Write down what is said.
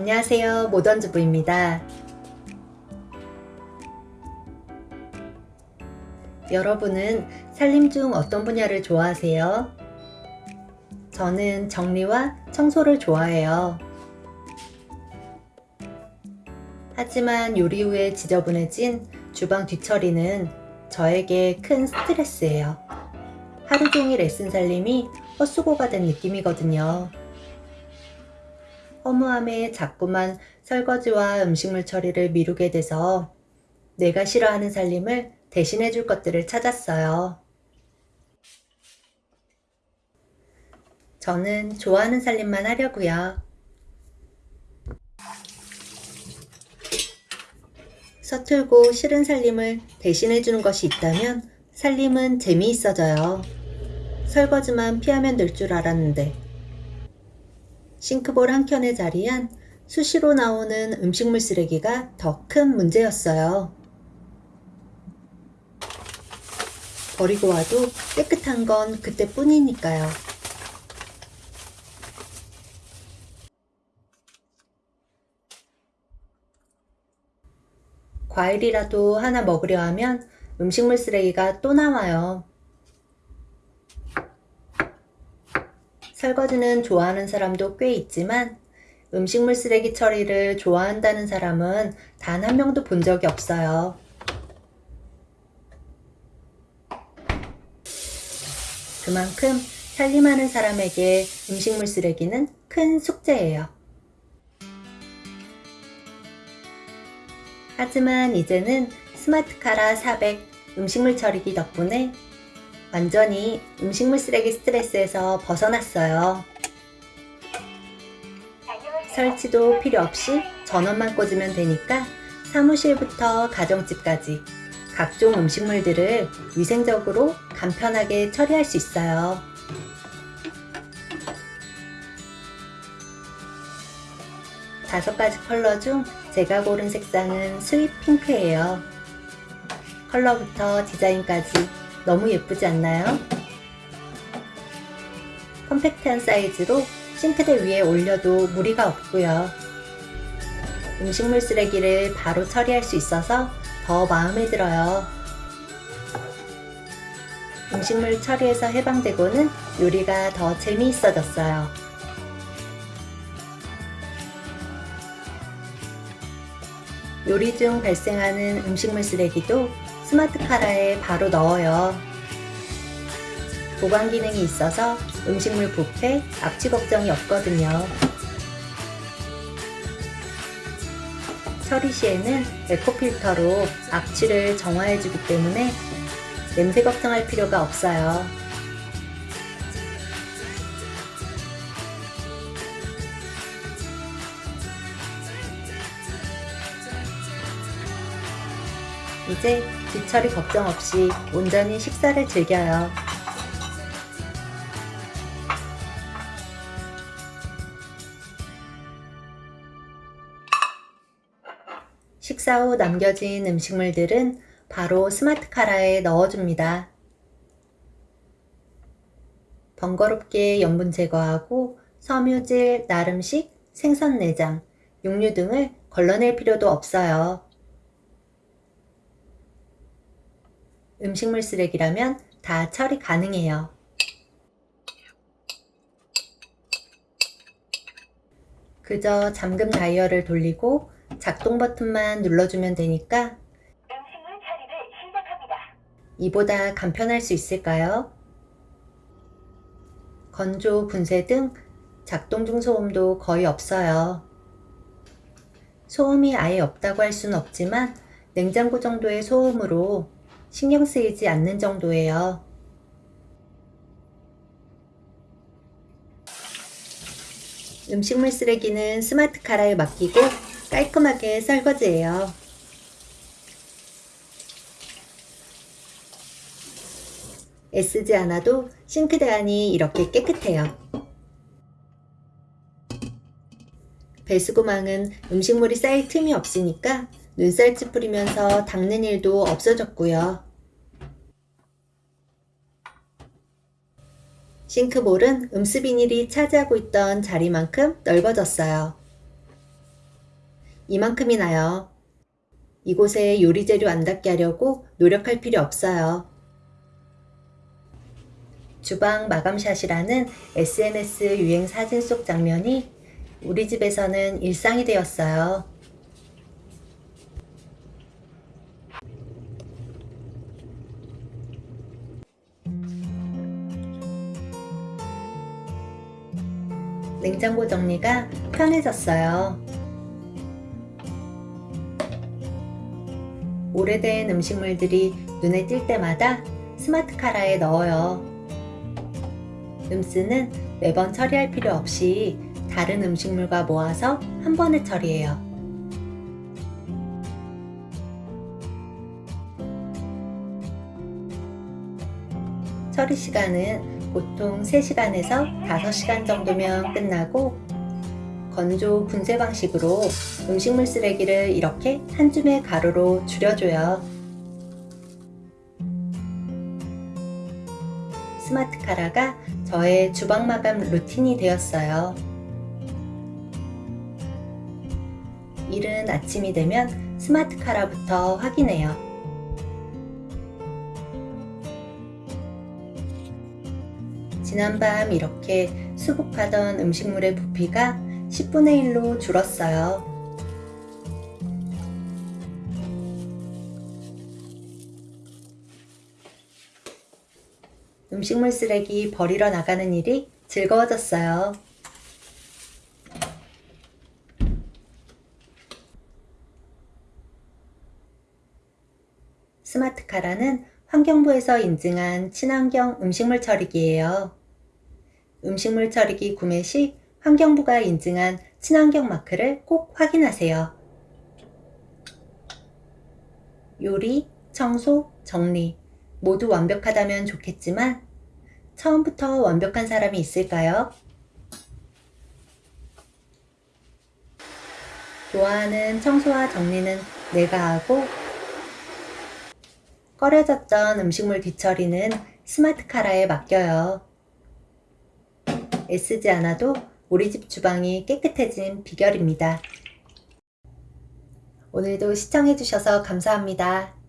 안녕하세요. 모던주부입니다. 여러분은 살림 중 어떤 분야를 좋아하세요? 저는 정리와 청소를 좋아해요. 하지만 요리 후에 지저분해진 주방 뒤처리는 저에게 큰 스트레스예요. 하루 종일 애쓴 살림이 헛수고가 된 느낌이거든요 허무함에 자꾸만 설거지와 음식물 처리를 미루게 돼서 내가 싫어하는 살림을 대신해 줄 것들을 찾았어요. 저는 좋아하는 살림만 하려고요. 서툴고 싫은 살림을 대신해 주는 것이 있다면 살림은 재미있어져요. 설거지만 피하면 될 줄 알았는데 싱크볼 한켠에 자리한 수시로 나오는 음식물 쓰레기가 더 큰 문제였어요. 버리고 와도 깨끗한 건 그때뿐이니까요. 과일이라도 하나 먹으려 하면 음식물 쓰레기가 또 나와요. 설거지는 좋아하는 사람도 꽤 있지만 음식물 쓰레기 처리를 좋아한다는 사람은 단 한 명도 본 적이 없어요. 그만큼 살림하는 사람에게 음식물 쓰레기는 큰 숙제예요. 하지만 이제는 스마트카라 400 음식물 처리기 덕분에 완전히 음식물 쓰레기 스트레스에서 벗어났어요. 설치도 필요 없이 전원만 꽂으면 되니까 사무실부터 가정집까지 각종 음식물들을 위생적으로 간편하게 처리할 수 있어요. 다섯 가지 컬러 중 제가 고른 색상은 sweet pink예요. 컬러부터 디자인까지 너무 예쁘지 않나요? 컴팩트한 사이즈로 싱크대 위에 올려도 무리가 없고요. 음식물 쓰레기를 바로 처리할 수 있어서 더 마음에 들어요. 음식물 처리에서 해방되고는 요리가 더 재미있어졌어요. 요리 중 발생하는 음식물 쓰레기도 스마트 카라에 바로 넣어요. 보관 기능이 있어서 음식물 부패, 악취 걱정이 없거든요. 처리 시에는 에코필터로 악취를 정화해주기 때문에 냄새 걱정할 필요가 없어요. 이제 뒤처리 걱정 없이 온전히 식사를 즐겨요. 식사 후 남겨진 음식물들은 바로 스마트 카라에 넣어줍니다. 번거롭게 염분 제거하고 섬유질, 나름식, 생선 내장, 육류 등을 걸러낼 필요도 없어요. 음식물 쓰레기라면 다 처리 가능해요. 그저 잠금 다이얼을 돌리고 작동 버튼만 눌러주면 되니까 음식물 처리를 시작합니다. 이보다 간편할 수 있을까요? 건조, 분쇄 등 작동 중 소음도 거의 없어요. 소음이 아예 없다고 할 수는 없지만 냉장고 정도의 소음으로 신경 쓰이지 않는 정도예요. 음식물 쓰레기는 스마트 카라에 맡기고 깔끔하게 설거지해요. 애쓰지 않아도 싱크대 안이 이렇게 깨끗해요. 배수구망은 음식물이 쌓일 틈이 없으니까 눈살집 뿌리면서 닦는 일도 없어졌고요. 싱크볼은 음수 비닐이 차지하고 있던 자리만큼 넓어졌어요. 이만큼이나요. 이곳에 요리 재료 안 닿게 하려고 노력할 필요 없어요. 주방 마감샷이라는 SNS 유행 사진 속 장면이 우리 집에서는 일상이 되었어요. 냉장고 정리가 편해졌어요. 오래된 음식물들이 눈에 띌 때마다 스마트 카라에 넣어요. 음스는 매번 처리할 필요 없이 다른 음식물과 모아서 한 번에 처리해요. 처리 시간은 보통 3시간에서 5시간 정도면 끝나고 건조 분쇄 방식으로 음식물 쓰레기를 이렇게 한 줌의 가루로 줄여줘요. 스마트 카라가 저의 주방 마감 루틴이 되었어요. 이른 아침이 되면 스마트 카라부터 확인해요. 지난밤 이렇게 수북하던 음식물의 부피가 10분의 1로 줄었어요. 음식물 쓰레기 버리러 나가는 일이 즐거워졌어요. 스마트 카라는 환경부에서 인증한 친환경 음식물 처리기예요. 음식물 처리기 구매 시 환경부가 인증한 친환경 마크를 꼭 확인하세요. 요리, 청소, 정리 모두 완벽하다면 좋겠지만 처음부터 완벽한 사람이 있을까요? 좋아하는 청소와 정리는 내가 하고 꺼려졌던 음식물 뒤처리는 스마트 카라에 맡겨요. 애쓰지 않아도 우리 집 주방이 깨끗해진 비결입니다. 오늘도 시청해주셔서 감사합니다.